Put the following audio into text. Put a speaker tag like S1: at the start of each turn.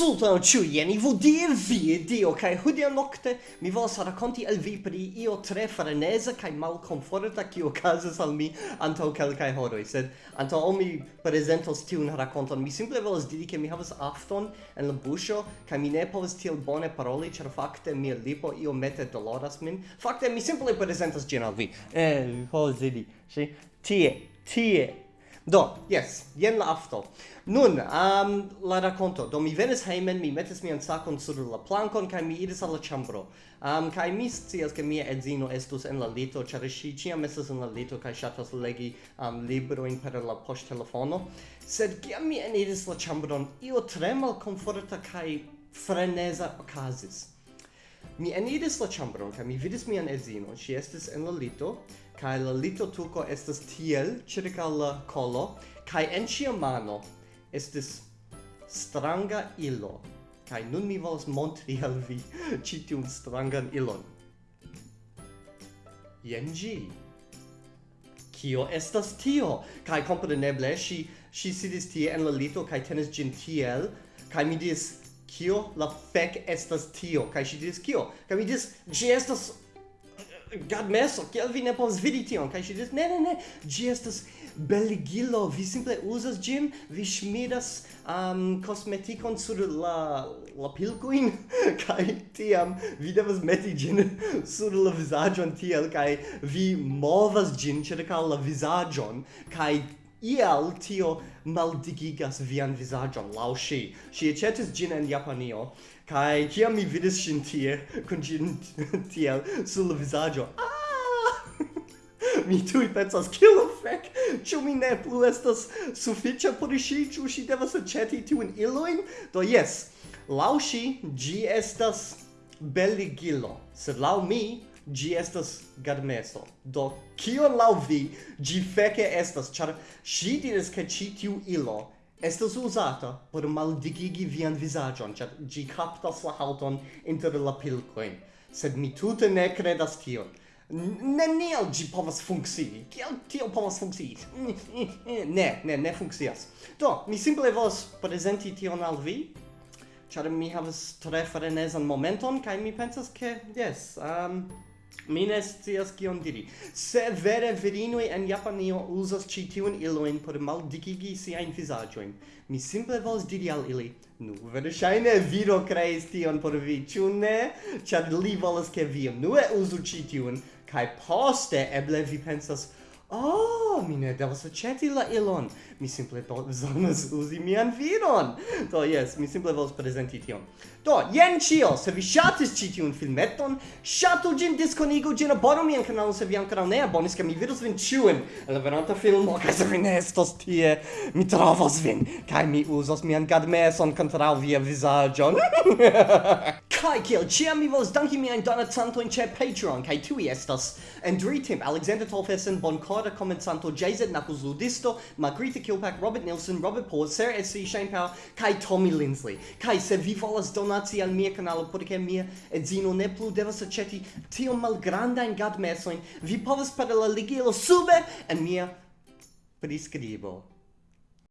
S1: Saluton al ciu, jeni vodi e vi dio, kai hudia nocte mi volas racconti al vi pri io tre frenesa mal malconforta cio casas al mi anto calcae horoi, sed anto o mi presentos tiun raconton, mi simple volas diri che mi havas afton en la buscio, cae mi ne povas tiel bone paroli, cer fakte mia lipo io mette doloras min, Fakte mi simple presentos gin al vi, eh, ho, zidi, si, tie, tie, Do, yes, jen la afto. Nun, um, la racconto. Do, mi venis heimen, mi metis mian sacon sur la plankon, kai mi iris alla chambro. Um, kai mi scias che mia edzino estus en la lito, cer si ciam estus en la lito, kai shatas legi um, libroin per la post telefono. Sed kiam mi eniris la chambron, io tre malkomforta kai freneza okazis. Mi eniris la ĉambron kaj mi vidis mian edzinon. Ŝi estis en la lito kaj la lito tuko estas tiel ĉirkaŭ la kolo kaj en ŝia mano estis stranga ilo. Kaj nun mi volas montri al vi ĉi tiun strangan ilon. Jen ĝi. Kio estas tio? Kaj kompreneble ŝi ŝi sidis tie en la lito kaj tenis ĝin tiel kaj mi diris kio la fek estas tio? Kaj ŝi diris kio? Kaj mi diris ĝi estas gadmeso, kiel vi ne povas vidi tion? Kaj ŝi diris ne ne ne, ĝi estas beligilo, vi simple uzas ĝin, vi ŝmiras um, kosmetikon sur la la pilkojn, kaj tiam vi devas meti ĝin sur la vizaĝon tiel kaj vi movas ĝin ĉirkaŭ la vizaĝon kaj iel tio maldigigas vian vizaĝon laŭ ŝi. Ŝi aĉetis ĝin en Japanio kai kia mi vidis shin tie kun gin tiel sul la vizaĝo, ah! mi tui pensas kill the fuck ĉu mi ne plu estas sufiĉa por ŝi? Ĉu ŝi devas aĉeti tiujn ilojn? Do yes, laŭ ŝi ĝi estas beligilo sed laŭ mi gi estas garmeso. Do, kion lau vi gi feke estas, char si diris ke ci tiu ilo estas usata por maldigigi vian visagion, char gi captas la hauton inter la pilcoin. Sed mi tute ne credas tion. Neniel gi povas funksii. Kiel tio povas funksii? Ne, ne, ne funksias. Do, mi simple vos prezenti tion al vi, ĉar mi havas tre frenesan momenton kai mi pensas ke yes, um, Mi ne scias kion diri. Se vere virinoj en Japanio uzas ĉi tiun ilojn por maldikigi siajn vizaĝojn, mi simple volas diri al ili: "Nu, verŝajne viro kreis tion por vi, ĉu ne? Ĉar li volas ke vi unue uzu ĉi tiun kaj poste eble vi pensas: "Oh, mi ne devas aĉeti la ilon. Mi simple bezonas uzi mian vidon. Do, jes, mi simple volas prezenti tion. Do, jen ĉio. Se vi ŝatis ĉi tiun filmeton, ŝatu ĝin, diskonigu ĝin, abonu mian kanalon se vi ankoraŭ ne abonis, ke mi vidos vin ĉiujn en la venanta filmo, kaj se vi ne estos tie, mi trovos vin, kaj mi uzos mian gadmeson kontraŭ via vizaĝon. Kai kiel ciam mi volas danki miajn donacantojn ĉe Patreon kaj tiuj estas Endritim, Alexander Tolfesen, Bonkorda Komencanto, JZ Knuckles Ludisto, Margarita Kilpack, Robert Nilsson Robert Paul, Sarah S.C. Shane Powell kaj Tommy Lindsley. Kaj se vi volas donaci al mia kanalo por ke mia edzino ne plu devas aĉeti tiom malgrandajn gadmesojn, vi povas per la ligilo sube en mia priskribo.